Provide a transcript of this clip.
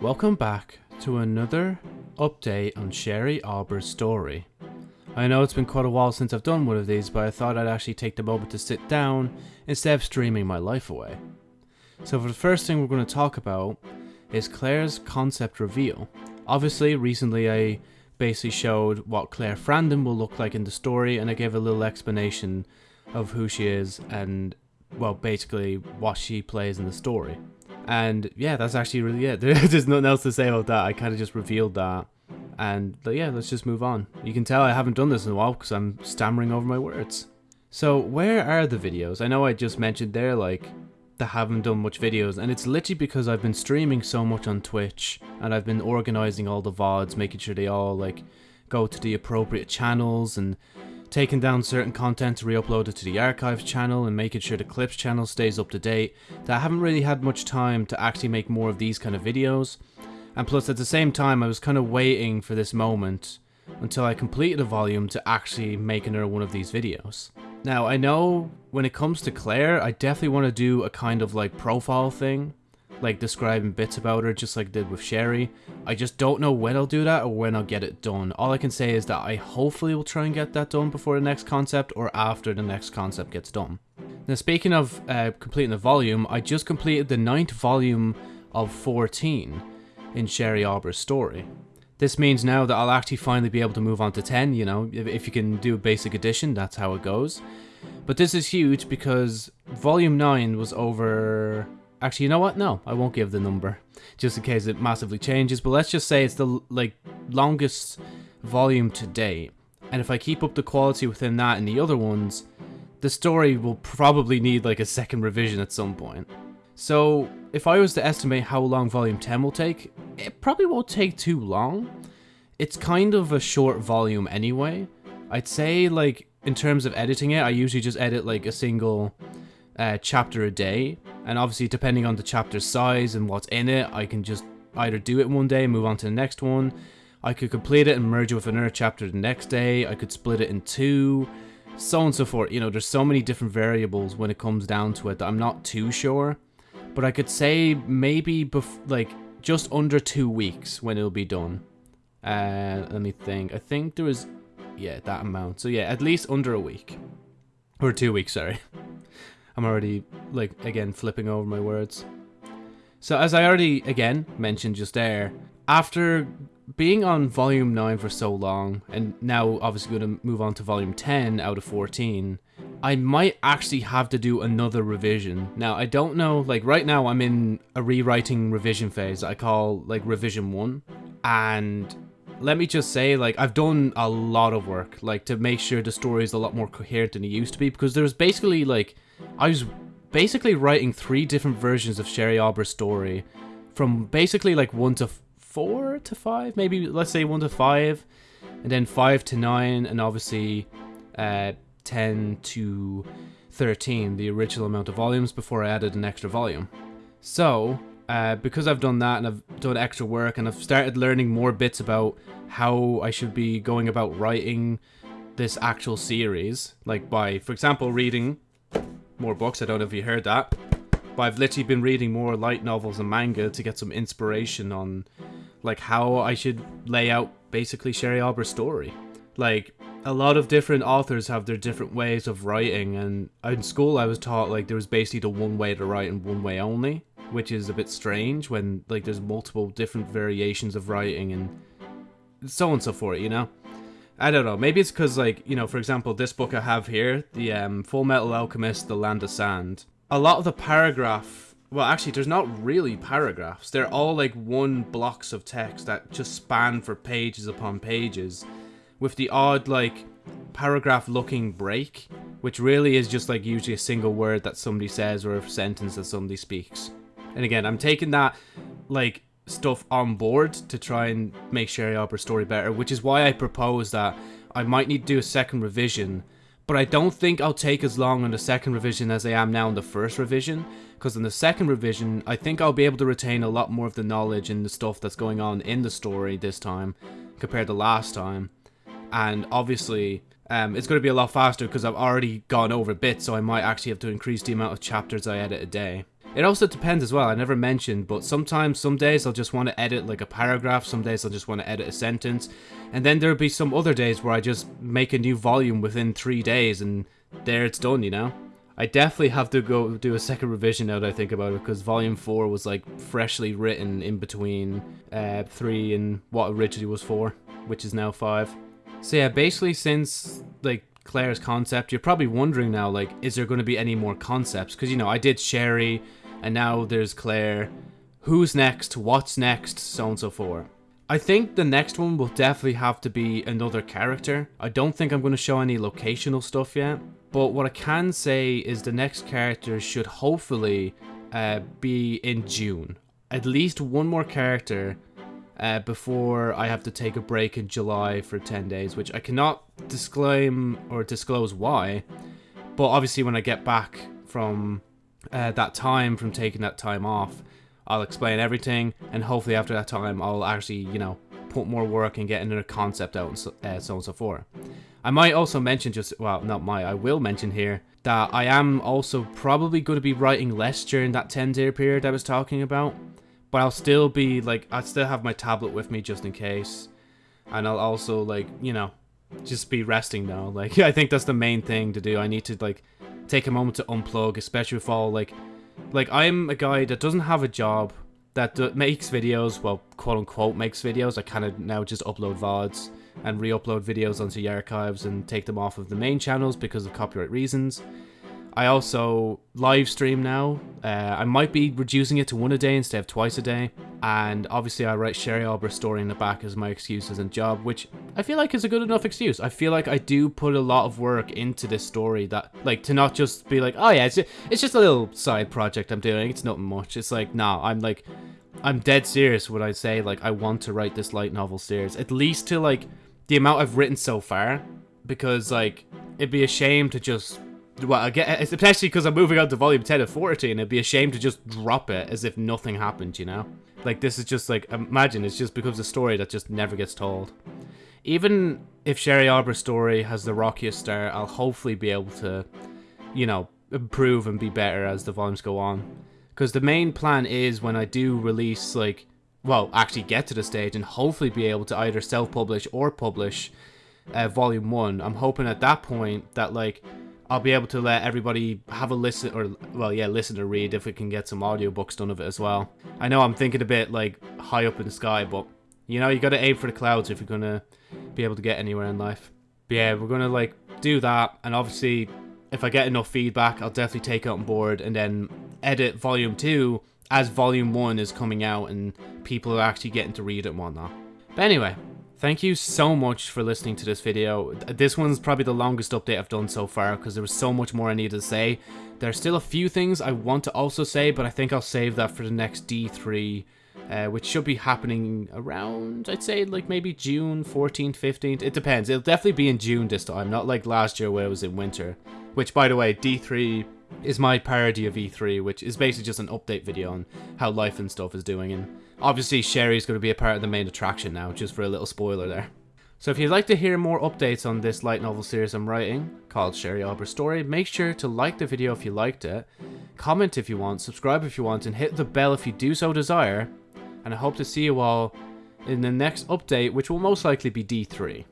Welcome back to another update on Sherry Arbor's story. I know it's been quite a while since I've done one of these, but I thought I'd actually take the moment to sit down instead of streaming my life away. So for the first thing we're going to talk about is Claire's concept reveal. Obviously, recently I basically showed what Claire Frandon will look like in the story, and I gave a little explanation of who she is and, well, basically what she plays in the story. And yeah, that's actually really it. There's nothing else to say about that. I kind of just revealed that. And yeah, let's just move on. You can tell I haven't done this in a while because I'm stammering over my words. So where are the videos? I know I just mentioned there like that haven't done much videos and it's literally because I've been streaming so much on Twitch and I've been organizing all the VODs, making sure they all like go to the appropriate channels and taking down certain content to re-upload it to the archives channel and making sure the clips channel stays up to date that I haven't really had much time to actually make more of these kind of videos and plus at the same time I was kind of waiting for this moment until I completed a volume to actually make another one of these videos. Now I know when it comes to Claire I definitely want to do a kind of like profile thing like describing bits about her just like I did with Sherry. I just don't know when I'll do that or when I'll get it done. All I can say is that I hopefully will try and get that done before the next concept or after the next concept gets done. Now speaking of uh, completing the volume, I just completed the ninth volume of 14 in Sherry Arbor's story. This means now that I'll actually finally be able to move on to 10, you know, if, you can do a basic addition, that's how it goes. But this is huge because volume 9 was over Actually, you know what? No, I won't give the number, just in case it massively changes. But let's just say it's the like longest volume to date. And if I keep up the quality within that and the other ones, the story will probably need like a second revision at some point. So if I was to estimate how long volume 10 will take, it probably won't take too long. It's kind of a short volume anyway. I'd say like in terms of editing it, I usually just edit like a single uh, chapter a day. And obviously, depending on the chapter size and what's in it, I can just either do it one day, move on to the next one. I could complete it and merge it with another chapter the next day. I could split it in two, so on and so forth. You know, there's so many different variables when it comes down to it that I'm not too sure. But I could say maybe like just under two weeks when it'll be done. Uh, let me think. I think there was, yeah, that amount. So yeah, at least under a week. Or two weeks, sorry. I'm already, like, again, flipping over my words. So as I already, again, mentioned just there, after being on volume 9 for so long, and now obviously going to move on to volume 10 out of 14, I might actually have to do another revision. Now, I don't know, like right now I'm in a rewriting revision phase I call like revision 1, and let me just say, like, I've done a lot of work, like, to make sure the story is a lot more coherent than it used to be, because there's basically, like, I was basically writing three different versions of Sherry Arbor's story from basically like one to four to five, maybe let's say one to five, and then five to nine, and obviously uh, 10 to 13, the original amount of volumes before I added an extra volume. So, uh, because I've done that and I've done extra work and I've started learning more bits about how I should be going about writing this actual series, like by, for example, reading more books. I don't know if you heard that. But I've literally been reading more light novels and manga to get some inspiration on like how I should lay out basically Sherry Arbor's story. Like a lot of different authors have their different ways of writing and in school I was taught like there was basically the one way to write and one way only, which is a bit strange when like there's multiple different variations of writing and so on and so forth, you know? I don't know. Maybe it's because, like, you know, for example, this book I have here, the um, Fullmetal Alchemist, The Land of Sand. A lot of the paragraph, well, actually, there's not really paragraphs. They're all like one blocks of text that just span for pages upon pages, with the odd like paragraph-looking break, which really is just like usually a single word that somebody says or a sentence that somebody speaks. And again, I'm taking that like stuff on board to try and make Sherry Arbor's story better, which is why I propose that I might need to do a second revision, but I don't think I'll take as long on the second revision as I am now in the first revision, because in the second revision, I think I'll be able to retain a lot more of the knowledge and the stuff that's going on in the story this time, compared to last time. And obviously, um, it's going to be a lot faster because I've already gone over bits, so I might actually have to increase the amount of chapters I edit a day. It also depends as well, I never mentioned, but sometimes, some days I'll just want to edit like a paragraph, some days I'll just want to edit a sentence, and then there'll be some other days where I just make a new volume within three days, and there it's done, you know? I definitely have to go do a second revision now that I think about it, because volume 4 was like freshly written in between uh, 3 and what originally was 4, which is now 5. So yeah, basically since like Claire's concept, you're probably wondering now, like, is there going to be any more concepts? Because, you know, I did Sherry, and now there's Claire. Who's next? What's next? So on and so forth. I think the next one will definitely have to be another character. I don't think I'm going to show any locational stuff yet. But what I can say is the next character should hopefully uh, be in June. At least one more character uh, before I have to take a break in July for 10 days, which I cannot disclaim or disclose why. But obviously when I get back from uh, that time from taking that time off, I'll explain everything, and hopefully after that time, I'll actually, you know, put more work and get another concept out and so, uh, so on and so forth. I might also mention just, well, not my, I will mention here, that I am also probably going to be writing less during that 10 day period I was talking about. But I'll still be, like, I'll still have my tablet with me just in case. And I'll also, like, you know, just be resting now. Like, I think that's the main thing to do. I need to, like, take a moment to unplug, especially with all like, like I'm a guy that doesn't have a job that makes videos, well, quote unquote makes videos. I kind of now just upload VODs and re-upload videos onto the archives and take them off of the main channels because of copyright reasons. I also live stream now. Uh, I might be reducing it to one a day instead of twice a day. And obviously I write Sherry Albert's story in the back as my excuses and job, which I feel like is a good enough excuse. I feel like I do put a lot of work into this story that, like, to not just be like, oh yeah, it's just, a little side project I'm doing. It's nothing much. It's like, nah, I'm like, I'm dead serious when I say, like, I want to write this light novel series. At least to, like, the amount I've written so far. Because, like, it'd be a shame to just well, I get, especially because I'm moving on to volume 10 of 14, it'd be a shame to just drop it as if nothing happened, you know? Like, this is just like, imagine, it just becomes a story that just never gets told. Even if Sherry Arbor's story has the rockiest start, I'll hopefully be able to, you know, improve and be better as the volumes go on. Because the main plan is when I do release, like, well, actually get to the stage and hopefully be able to either self-publish or publish uh, volume 1, I'm hoping at that point that, like, I'll be able to let everybody have a listen, or, well, yeah, listen or read if we can get some audiobooks done of it as well. I know I'm thinking a bit, like, high up in the sky, but, you know, you gotta aim for the clouds if you're gonna be able to get anywhere in life. But yeah, we're gonna, like, do that, and obviously, if I get enough feedback, I'll definitely take it on board, and then edit Volume 2 as Volume 1 is coming out, and people are actually getting to read it and whatnot. But anyway, Thank you so much for listening to this video. This one's probably the longest update I've done so far because there was so much more I needed to say. There's still a few things I want to also say, but I think I'll save that for the next D3, uh, which should be happening around, I'd say, like maybe June 14th, 15th. It depends. It'll definitely be in June this time, not like last year where it was in winter. Which, by the way, D3 is my parody of E3, which is basically just an update video on how life and stuff is doing. And obviously Sherry's going to be a part of the main attraction now, just for a little spoiler there. So if you'd like to hear more updates on this light novel series I'm writing, called Sherry Albert's Story, make sure to like the video if you liked it, comment if you want, subscribe if you want, and hit the bell if you do so desire. And I hope to see you all in the next update, which will most likely be D3.